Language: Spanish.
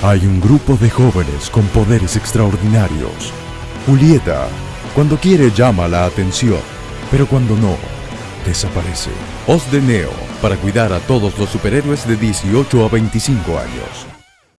Hay un grupo de jóvenes con poderes extraordinarios. Julieta, cuando quiere llama la atención, pero cuando no, desaparece. Os de Neo, para cuidar a todos los superhéroes de 18 a 25 años.